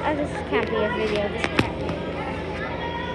not, oh, this can't be a video. This can't.